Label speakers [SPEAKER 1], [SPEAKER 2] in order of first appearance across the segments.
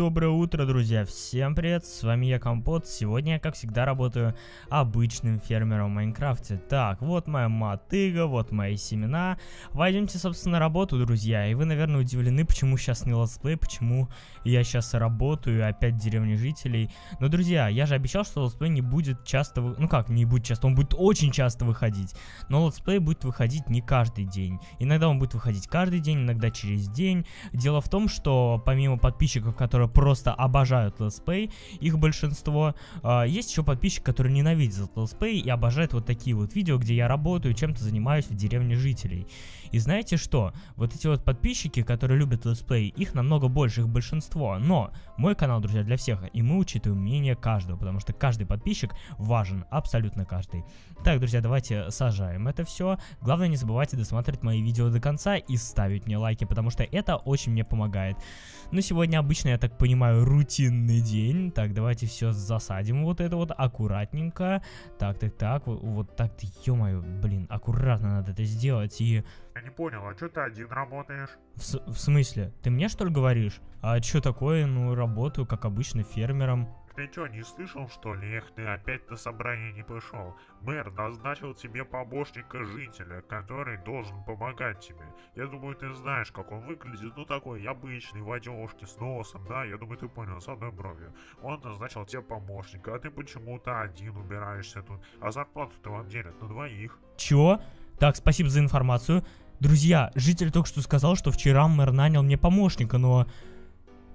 [SPEAKER 1] доброе утро, друзья! Всем привет, с вами я Компот. Сегодня я, как всегда, работаю обычным фермером в Майнкрафте. Так, вот моя мотыга, вот мои семена. Пойдемте, собственно, работу, друзья. И вы, наверное, удивлены, почему сейчас не летсплей, почему я сейчас работаю, опять в деревне жителей. Но, друзья, я же обещал, что летсплей не будет часто... Ну как, не будет часто, он будет очень часто выходить. Но летсплей будет выходить не каждый день. Иногда он будет выходить каждый день, иногда через день. Дело в том, что помимо подписчиков, которые просто обожают летсплей, их большинство, э, есть еще подписчики, которые ненавидят летсплей и обожают вот такие вот видео, где я работаю, чем-то занимаюсь в деревне жителей. И знаете что? Вот эти вот подписчики, которые любят летсплей, их намного больше, их большинство. Но мой канал, друзья, для всех, и мы учитываем мнение каждого, потому что каждый подписчик важен, абсолютно каждый. Так, друзья, давайте сажаем это все. Главное, не забывайте досматривать мои видео до конца и ставить мне лайки, потому что это очень мне помогает. Ну, сегодня обычно, я так понимаю, рутинный день. Так, давайте все засадим вот это вот аккуратненько. Так, так, так, вот, вот так, ё-моё, блин, аккуратно надо это сделать и...
[SPEAKER 2] Я не понял, а что ты один работаешь?
[SPEAKER 1] В, в смысле? Ты мне что ли говоришь? А что такое? Ну, работаю, как обычно, фермером.
[SPEAKER 2] Ты что, не слышал, что ли? Эх, ты опять на собрание не пришел. Мэр назначил тебе помощника жителя, который должен помогать тебе. Я думаю, ты знаешь, как он выглядит. Ну, такой обычный, в одежке, с носом, да? Я думаю, ты понял, с одной бровью. Он назначил тебе помощника, а ты почему-то один убираешься тут. А зарплату-то вам делят на двоих.
[SPEAKER 1] Чё? Так, спасибо за информацию. Друзья, житель только что сказал, что вчера мэр нанял мне помощника, но...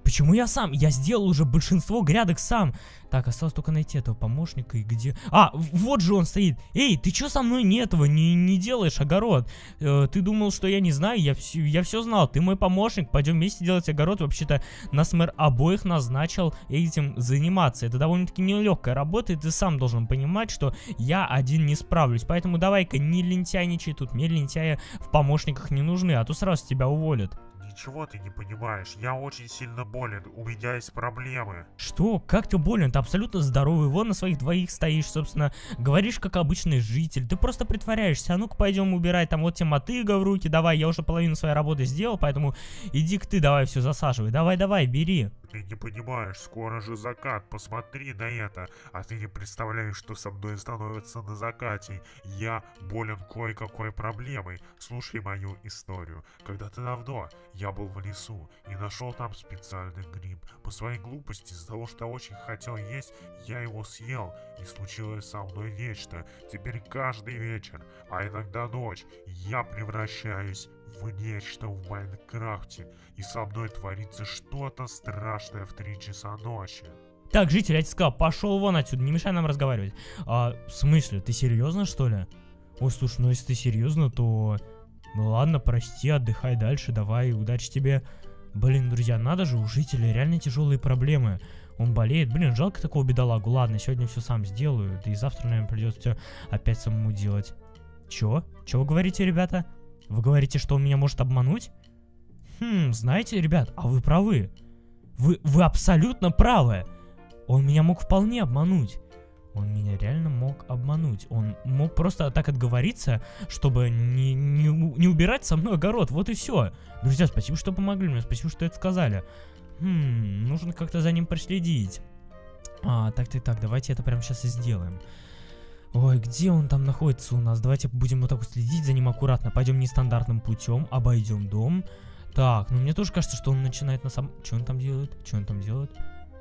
[SPEAKER 1] Почему я сам? Я сделал уже большинство грядок сам. Так, осталось только найти этого помощника и где... А, вот же он стоит. Эй, ты чё со мной не этого, не, не делаешь огород? Э, ты думал, что я не знаю? Я все, я все знал. Ты мой помощник, пойдем вместе делать огород. Вообще-то нас мэр обоих назначил этим заниматься. Это довольно-таки нелегкая работа, и ты сам должен понимать, что я один не справлюсь. Поэтому давай-ка не лентяйничай тут. Мне лентяя в помощниках не нужны, а то сразу тебя уволят.
[SPEAKER 2] Ничего ты не понимаешь, я очень сильно болен, у меня есть проблемы.
[SPEAKER 1] Что? Как ты болен? Ты абсолютно здоровый, вон на своих двоих стоишь, собственно, говоришь как обычный житель, ты просто притворяешься, а ну-ка пойдем убирать, там. Вот тебе мотыга в руки, давай, я уже половину своей работы сделал, поэтому иди-ка ты, давай все засаживай, давай-давай, бери.
[SPEAKER 2] Ты не понимаешь, скоро же закат, посмотри на это. А ты не представляешь, что со мной становится на закате. Я болен кое-какой проблемой. Слушай мою историю. Когда-то давно я был в лесу и нашел там специальный гриб. По своей глупости, из-за того, что очень хотел есть, я его съел. И случилось со мной нечто. Теперь каждый вечер, а иногда ночь, я превращаюсь в нечто в Майнкрафте, и со мной творится что-то страшное в 3 часа ночи.
[SPEAKER 1] Так, житель, я тебе сказал, пошел вон отсюда, не мешай нам разговаривать. А, в смысле, ты серьезно, что ли? Ой, слушай, ну если ты серьезно, то... Ну ладно, прости, отдыхай дальше, давай, удачи тебе. Блин, друзья, надо же, у жителя реально тяжелые проблемы. Он болеет, блин, жалко такого бедолагу. Ладно, сегодня все сам сделаю, да и завтра, наверное, придется все опять самому делать. Чё? Чё вы говорите, ребята? Вы говорите, что он меня может обмануть? Хм, знаете, ребят, а вы правы. Вы, вы абсолютно правы. Он меня мог вполне обмануть. Он меня реально мог обмануть. Он мог просто так отговориться, чтобы не, не, не убирать со мной огород. Вот и все. Друзья, спасибо, что помогли мне. Спасибо, что это сказали. Хм, нужно как-то за ним проследить. А, так, так, так, давайте это прямо сейчас и сделаем. Ой, где он там находится у нас? Давайте будем вот так вот следить за ним аккуратно. Пойдем нестандартным путем, обойдем дом. Так, ну мне тоже кажется, что он начинает на самом... Что он там делает? Что он там делает?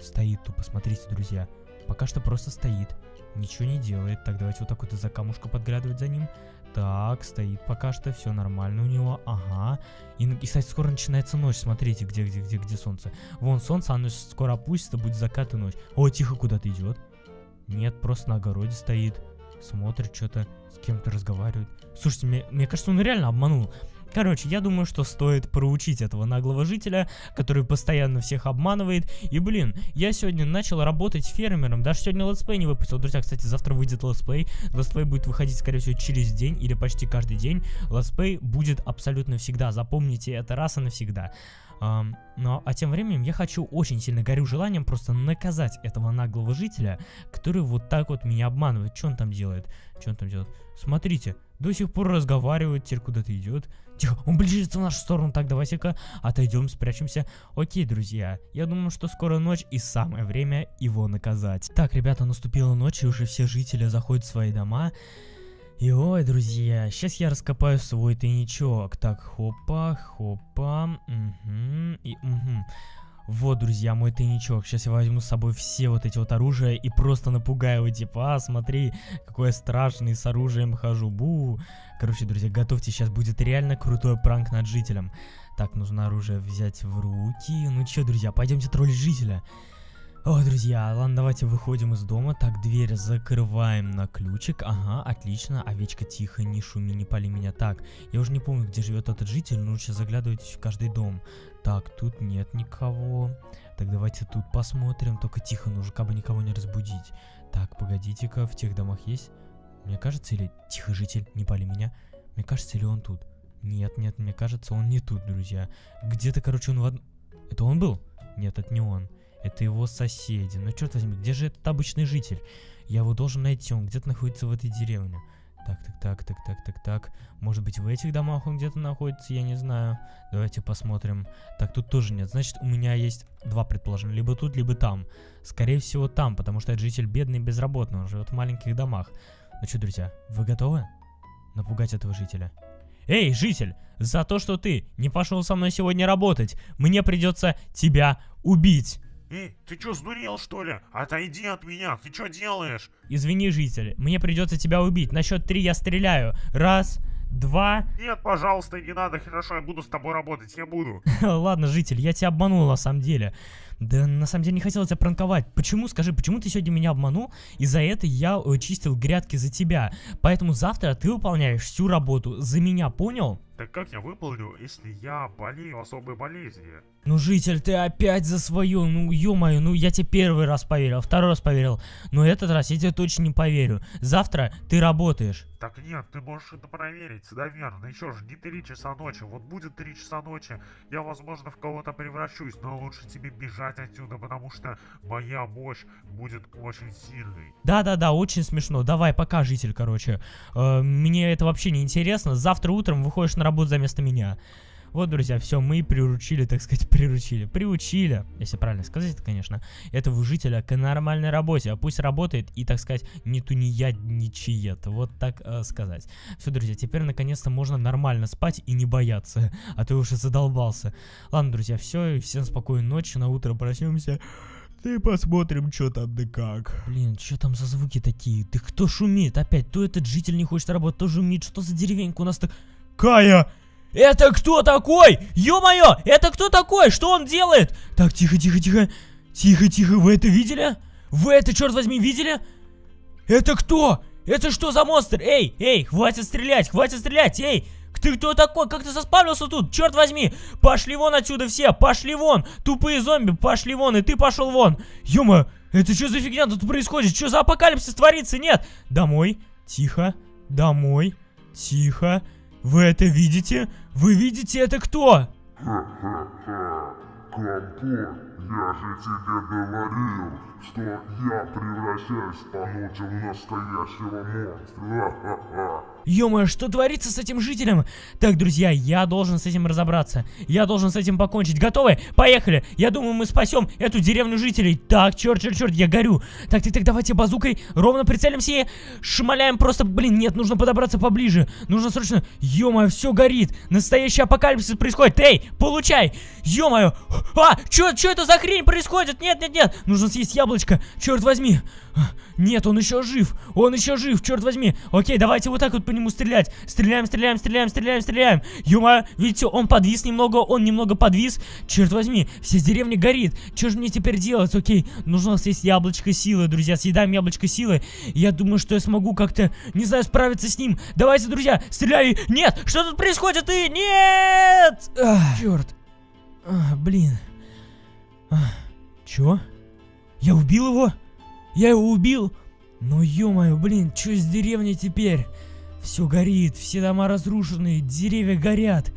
[SPEAKER 1] Стоит тупо, смотрите, друзья. Пока что просто стоит. Ничего не делает. Так, давайте вот так вот из-за камушка подглядывать за ним. Так, стоит пока что, все нормально у него. Ага. И, и, кстати, скоро начинается ночь. Смотрите, где, где, где, где солнце. Вон солнце, оно скоро опустится, будет закат и ночь. О, тихо, куда-то идет. Нет, просто на огороде стоит. Смотрит что-то, с кем-то разговаривает. Слушайте, мне, мне кажется, он реально обманул. Короче, я думаю, что стоит проучить этого наглого жителя, который постоянно всех обманывает. И, блин, я сегодня начал работать фермером. Даже сегодня летсплей не выпустил. Друзья, кстати, завтра выйдет летсплей. Летсплей будет выходить, скорее всего, через день или почти каждый день. Летсплей будет абсолютно всегда. Запомните это раз и навсегда. Но, а тем временем я хочу, очень сильно горю желанием просто наказать этого наглого жителя, который вот так вот меня обманывает. Что он там делает? Что он там делает? Смотрите, до сих пор разговаривает, теперь куда-то идет. Тихо, он ближется в нашу сторону. Так, давайте-ка отойдем, спрячемся. Окей, друзья, я думаю, что скоро ночь и самое время его наказать. Так, ребята, наступила ночь, и уже все жители заходят в свои дома. И ой, друзья, сейчас я раскопаю свой тайничок. Так, хопа, хопа, угу, и угу. Вот, друзья, мой тайничок. Сейчас я возьму с собой все вот эти вот оружия и просто напугаю его, типа, а, смотри, какой я страшный с оружием хожу, бу. Короче, друзья, готовьте, сейчас будет реально крутой пранк над жителем. Так, нужно оружие взять в руки. Ну чё, друзья, пойдемте троллить жителя. О, друзья, ладно, давайте выходим из дома. Так, дверь закрываем на ключик. Ага, отлично. Овечка, тихо, не шуми, не пали меня. Так, я уже не помню, где живет этот житель, но лучше заглядывать в каждый дом. Так, тут нет никого. Так, давайте тут посмотрим. Только тихо, нужно как бы никого не разбудить. Так, погодите-ка, в тех домах есть? Мне кажется, или... Тихо, житель, не пали меня. Мне кажется, или он тут? Нет, нет, мне кажется, он не тут, друзья. Где-то, короче, он в од... Это он был? Нет, это не он. Это его соседи. Ну, черт возьми, где же этот обычный житель? Я его должен найти, он где-то находится в этой деревне. Так, так, так, так, так, так, так. Может быть, в этих домах он где-то находится, я не знаю. Давайте посмотрим. Так, тут тоже нет. Значит, у меня есть два предположения. Либо тут, либо там. Скорее всего, там, потому что этот житель бедный и безработный. Он живет в маленьких домах. Ну что, друзья, вы готовы напугать этого жителя? Эй, житель, за то, что ты не пошел со мной сегодня работать, мне придется тебя убить.
[SPEAKER 2] Эй, ты чё, сдурел, что ли? Отойди от меня, ты чё делаешь?
[SPEAKER 1] Извини, житель, мне придется тебя убить. На счет три я стреляю. Раз, два.
[SPEAKER 2] Нет, пожалуйста, не надо, хорошо, я буду с тобой работать, я буду.
[SPEAKER 1] Ладно, житель, я тебя обманул на самом деле. Да на самом деле не хотел тебя пранковать. Почему, скажи, почему ты сегодня меня обманул? И за это я э, чистил грядки за тебя. Поэтому завтра ты выполняешь всю работу за меня, понял?
[SPEAKER 2] Так как я выполню, если я болею особой болезнью?
[SPEAKER 1] Ну, житель, ты опять за свое, ну, ё-моё, ну, я тебе первый раз поверил, второй раз поверил, но этот раз я тебе точно не поверю. Завтра ты работаешь.
[SPEAKER 2] Так нет, ты можешь это проверить, наверное, еще же не 3 часа ночи, вот будет 3 часа ночи, я, возможно, в кого-то превращусь, но лучше тебе бежать отсюда, потому что моя мощь будет очень сильной.
[SPEAKER 1] Да-да-да, очень смешно, давай, пока, житель, короче. Э, мне это вообще не интересно, завтра утром выходишь на работу за место меня. Вот, друзья, все, мы приручили, так сказать, приручили, приучили, если правильно сказать, конечно, этого жителя к нормальной работе, а пусть работает и, так сказать, не тунеядничает, вот так э, сказать. Все, друзья, теперь наконец-то можно нормально спать и не бояться, а то уже задолбался. Ладно, друзья, все, всем спокойной ночи, на утро проснемся. И посмотрим, что там да как. Блин, что там за звуки такие? Ты кто шумит опять? То этот житель не хочет работать, то шумит. Что за деревенька у нас так... Кая! Это кто такой? Ё-моё, это кто такой? Что он делает? Так, тихо, тихо, тихо. Тихо, тихо, вы это видели? Вы это, черт возьми, видели? Это кто? Это что за монстр? Эй, эй, хватит стрелять, хватит стрелять, эй! Ты кто такой? Как ты заспавнился тут? Черт возьми! Пошли вон отсюда все! Пошли вон! Тупые зомби, пошли вон! И ты пошел вон! Ёма! Это что за фигня тут происходит? Что за апокалипсис творится? Нет! Домой! Тихо! Домой! Тихо! Вы это видите? Вы видите это кто?
[SPEAKER 3] Ха-ха-ха, Компот, я же тебе говорил, что я превращаюсь по ночам в настоящего монстра.
[SPEAKER 1] Ё-моё, что творится с этим жителем? Так, друзья, я должен с этим разобраться. Я должен с этим покончить. Готовы? Поехали! Я думаю, мы спасем эту деревню жителей. Так, черт, черт, черт, я горю. Так, так, так, давайте базукой ровно прицелимся и шмаляем просто... Блин, нет, нужно подобраться поближе. Нужно срочно... Ё-моё, все горит. Настоящий апокалипсис происходит. Эй, получай! Ё-моё! А, чё, чё это за хрень происходит? Нет, нет, нет! Нужно съесть яблочко. Черт возьми. Нет, он еще жив. Он еще жив, черт возьми. Окей, давайте вот так вот нему стрелять. Стреляем, стреляем, стреляем, стреляем, стреляем. Юма, видите, он подвис немного, он немного подвис. Черт возьми, вся деревня горит. Что же мне теперь делать? Окей, нужно съесть яблочко силы, друзья. Съедаем яблочко силы. Я думаю, что я смогу как-то, не знаю, справиться с ним. Давайте, друзья, стреляй. Нет, что тут происходит? И нет! Ах, черт. Ах, блин. Ах, чё? Я убил его? Я его убил? Ну ё-моё, блин, что с деревней теперь? Все горит, все дома разрушены, деревья горят.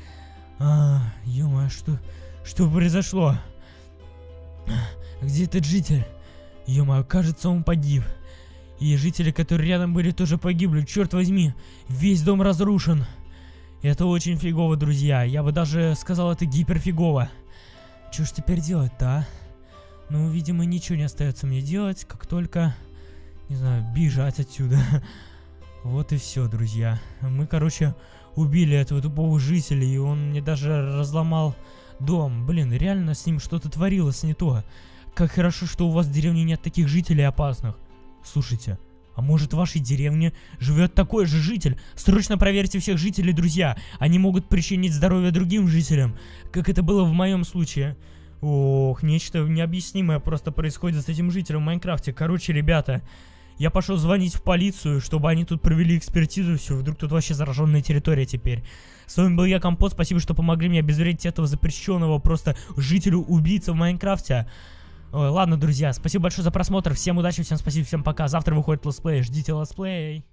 [SPEAKER 1] А, ё что, Что произошло? Где этот житель? ё кажется, он погиб. И жители, которые рядом были, тоже погибли. Черт возьми, весь дом разрушен. Это очень фигово, друзья. Я бы даже сказал, это гиперфигово. Что ж теперь делать-то, а? Ну, видимо, ничего не остается мне делать, как только, не знаю, бежать отсюда. Вот и все, друзья. Мы, короче, убили этого тупого жителя, и он мне даже разломал дом. Блин, реально с ним что-то творилось не то. Как хорошо, что у вас в деревне нет таких жителей опасных. Слушайте, а может в вашей деревне живет такой же житель? Срочно проверьте всех жителей, друзья. Они могут причинить здоровье другим жителям, как это было в моем случае. Ох, нечто необъяснимое просто происходит с этим жителем в Майнкрафте. Короче, ребята, я пошел звонить в полицию, чтобы они тут провели экспертизу, все, вдруг тут вообще зараженная территория теперь. С вами был я, Компот, спасибо, что помогли мне обезвредить этого запрещенного просто жителю-убийца в Майнкрафте. Ой, ладно, друзья, спасибо большое за просмотр, всем удачи, всем спасибо, всем пока. Завтра выходит летсплей, ждите летсплей.